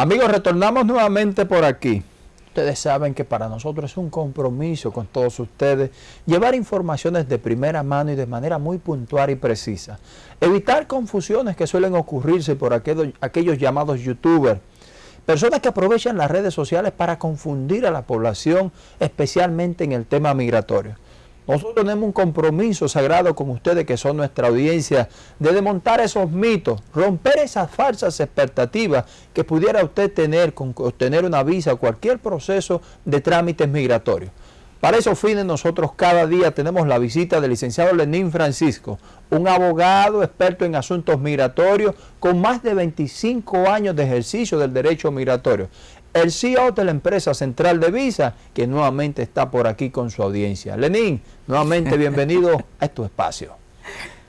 Amigos, retornamos nuevamente por aquí. Ustedes saben que para nosotros es un compromiso con todos ustedes llevar informaciones de primera mano y de manera muy puntual y precisa. Evitar confusiones que suelen ocurrirse por aquellos, aquellos llamados youtubers, personas que aprovechan las redes sociales para confundir a la población, especialmente en el tema migratorio. Nosotros tenemos un compromiso sagrado con ustedes que son nuestra audiencia de desmontar esos mitos, romper esas falsas expectativas que pudiera usted tener con obtener una visa o cualquier proceso de trámites migratorios. Para esos fines nosotros cada día tenemos la visita del licenciado Lenín Francisco, un abogado experto en asuntos migratorios con más de 25 años de ejercicio del derecho migratorio el CEO de la empresa central de Visa, que nuevamente está por aquí con su audiencia. Lenín, nuevamente bienvenido a tu espacio.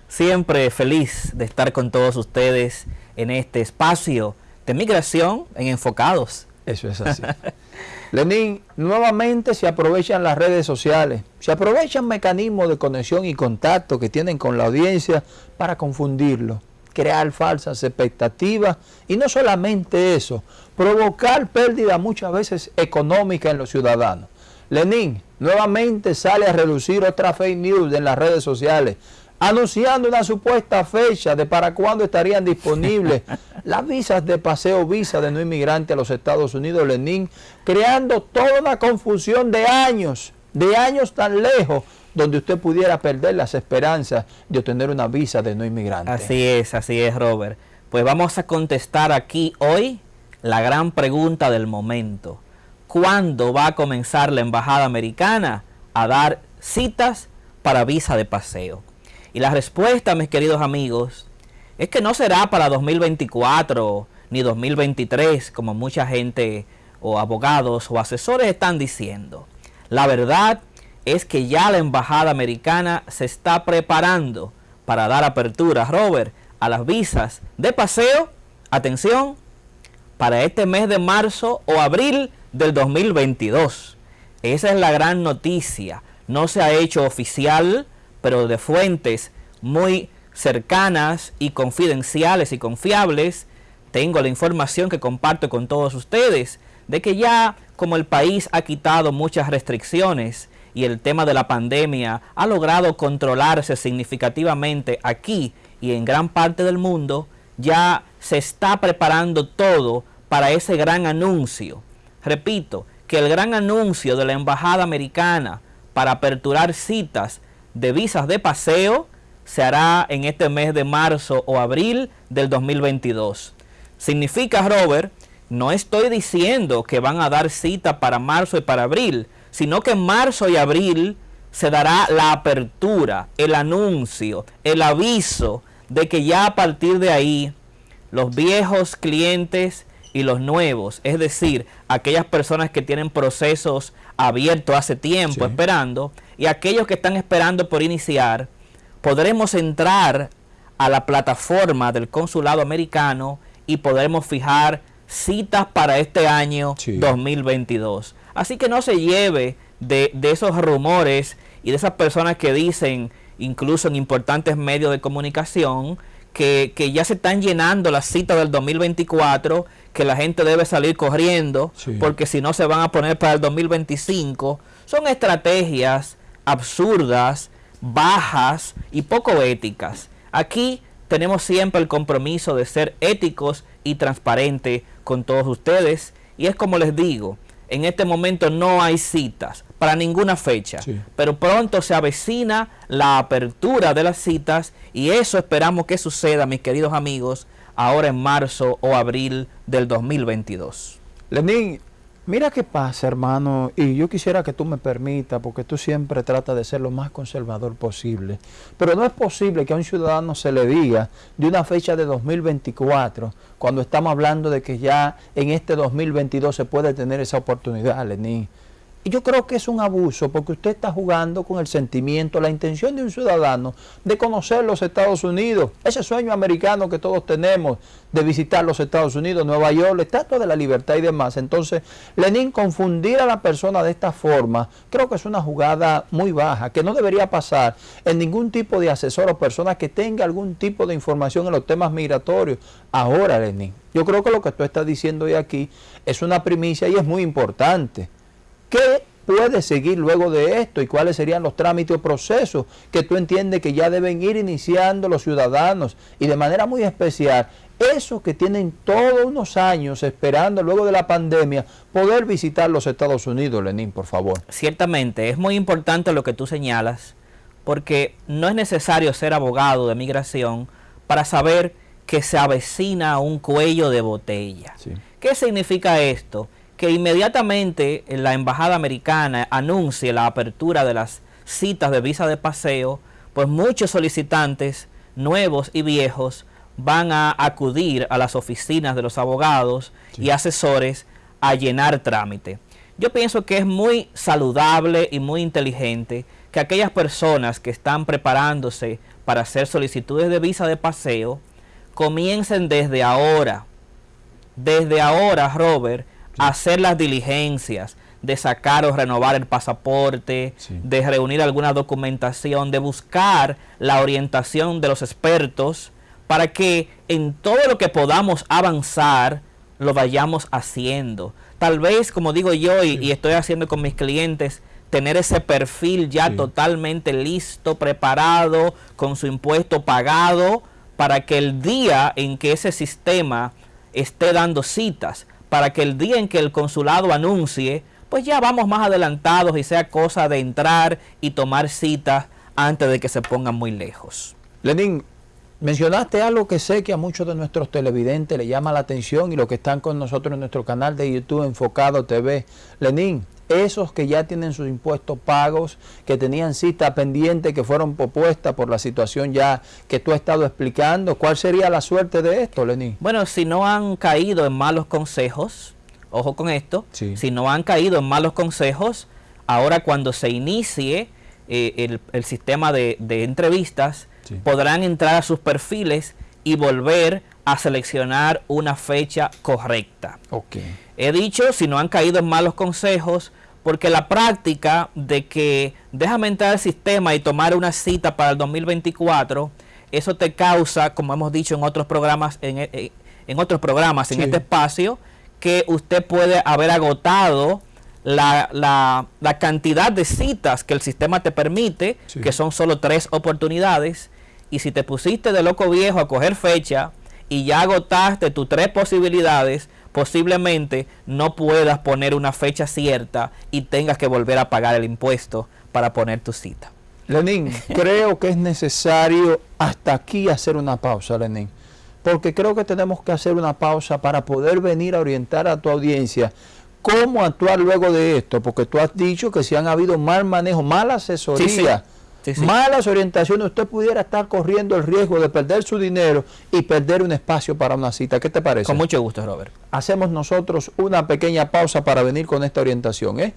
Siempre feliz de estar con todos ustedes en este espacio de migración en Enfocados. Eso es así. Lenín, nuevamente se aprovechan las redes sociales, se aprovechan mecanismos de conexión y contacto que tienen con la audiencia para confundirlo crear falsas expectativas y no solamente eso, provocar pérdida muchas veces económica en los ciudadanos. Lenin nuevamente sale a reducir otra fake news en las redes sociales, anunciando una supuesta fecha de para cuándo estarían disponibles las visas de paseo visa de no inmigrante a los Estados Unidos, Lenin, creando toda una confusión de años, de años tan lejos, donde usted pudiera perder las esperanzas de obtener una visa de no inmigrante. Así es, así es, Robert. Pues vamos a contestar aquí hoy la gran pregunta del momento. ¿Cuándo va a comenzar la Embajada Americana a dar citas para visa de paseo? Y la respuesta, mis queridos amigos, es que no será para 2024 ni 2023, como mucha gente o abogados o asesores están diciendo. La verdad es que ya la embajada americana se está preparando para dar apertura, Robert, a las visas de paseo, atención, para este mes de marzo o abril del 2022. Esa es la gran noticia. No se ha hecho oficial, pero de fuentes muy cercanas y confidenciales y confiables, tengo la información que comparto con todos ustedes de que ya como el país ha quitado muchas restricciones y el tema de la pandemia ha logrado controlarse significativamente aquí y en gran parte del mundo, ya se está preparando todo para ese gran anuncio. Repito, que el gran anuncio de la Embajada Americana para aperturar citas de visas de paseo se hará en este mes de marzo o abril del 2022. Significa, Robert, no estoy diciendo que van a dar cita para marzo y para abril, sino que en marzo y abril se dará la apertura, el anuncio, el aviso de que ya a partir de ahí los viejos clientes y los nuevos, es decir, aquellas personas que tienen procesos abiertos hace tiempo esperando y aquellos que están esperando por iniciar, podremos entrar a la plataforma del consulado americano y podremos fijar citas para este año 2022. Así que no se lleve de, esos rumores y de esas personas que dicen, incluso en importantes medios de comunicación, que, ya se están llenando las citas del 2024, que la gente debe salir corriendo, porque si no se van a poner para el 2025. Son estrategias absurdas, bajas y poco éticas. Aquí tenemos siempre el compromiso de ser éticos y transparentes con todos ustedes. Y es como les digo, en este momento no hay citas para ninguna fecha, pero pronto se avecina la apertura de las citas y eso esperamos que suceda, mis queridos amigos, ahora en marzo o abril del 2022. Lenín, Mira qué pasa, hermano, y yo quisiera que tú me permitas, porque tú siempre tratas de ser lo más conservador posible, pero no es posible que a un ciudadano se le diga de una fecha de 2024, cuando estamos hablando de que ya en este 2022 se puede tener esa oportunidad, Lenín. Yo creo que es un abuso porque usted está jugando con el sentimiento, la intención de un ciudadano de conocer los Estados Unidos, ese sueño americano que todos tenemos de visitar los Estados Unidos, Nueva York, la Estatua de la Libertad y demás. Entonces, Lenin, confundir a la persona de esta forma, creo que es una jugada muy baja, que no debería pasar en ningún tipo de asesor o persona que tenga algún tipo de información en los temas migratorios. Ahora, Lenin, yo creo que lo que tú estás diciendo hoy aquí es una primicia y es muy importante. ¿Qué puede seguir luego de esto y cuáles serían los trámites o procesos que tú entiendes que ya deben ir iniciando los ciudadanos y de manera muy especial esos que tienen todos unos años esperando luego de la pandemia poder visitar los Estados Unidos, Lenín, por favor. Ciertamente, es muy importante lo que tú señalas porque no es necesario ser abogado de migración para saber que se avecina un cuello de botella. ¿Qué significa esto? Que inmediatamente la embajada americana anuncie la apertura de las citas de visa de paseo, pues muchos solicitantes nuevos y viejos van a acudir a las oficinas de los abogados y asesores a llenar trámite. Yo pienso que es muy saludable y muy inteligente que aquellas personas que están preparándose para hacer solicitudes de visa de paseo comiencen desde ahora, desde ahora, Robert, hacer las diligencias de sacar o renovar el pasaporte, de reunir alguna documentación, de buscar la orientación de los expertos para que en todo lo que podamos avanzar lo vayamos haciendo. Tal vez, como digo yo y, estoy haciendo con mis clientes, tener ese perfil ya totalmente listo, preparado, con su impuesto pagado, para que el día en que ese sistema esté dando citas, para que el día en que el consulado anuncie, pues ya vamos más adelantados y sea cosa de entrar y tomar citas antes de que se pongan muy lejos. Lenín, mencionaste algo que sé que a muchos de nuestros televidentes le llama la atención y los que están con nosotros en nuestro canal de YouTube Enfocado TV. Lenín, esos que ya tienen sus impuestos pagos, que tenían cita pendiente, que fueron propuestas por la situación ya que tú has estado explicando. ¿Cuál sería la suerte de esto, Lenín? Bueno, si no han caído en malos consejos, ojo con esto, si no han caído en malos consejos, ahora cuando se inicie eh, el, sistema de, entrevistas, podrán entrar a sus perfiles y volver a seleccionar una fecha correcta. Okay. He dicho, si no han caído en malos consejos, porque la práctica de que déjame entrar al sistema y tomar una cita para el 2024, eso te causa, como hemos dicho en otros programas, en, eh, otros programas, en este espacio, que usted puede haber agotado la, la, cantidad de citas que el sistema te permite, que son solo tres oportunidades, y si te pusiste de loco viejo a coger fecha y ya agotaste tus tres posibilidades, posiblemente no puedas poner una fecha cierta y tengas que volver a pagar el impuesto para poner tu cita. Lenín, creo que es necesario hasta aquí hacer una pausa, Lenín, porque creo que tenemos que hacer una pausa para poder venir a orientar a tu audiencia cómo actuar luego de esto, porque tú has dicho que si han habido mal manejo, mala asesoría malas orientaciones, usted pudiera estar corriendo el riesgo de perder su dinero y perder un espacio para una cita. ¿Qué te parece? Con mucho gusto, Robert. Hacemos nosotros una pequeña pausa para venir con esta orientación, ¿eh?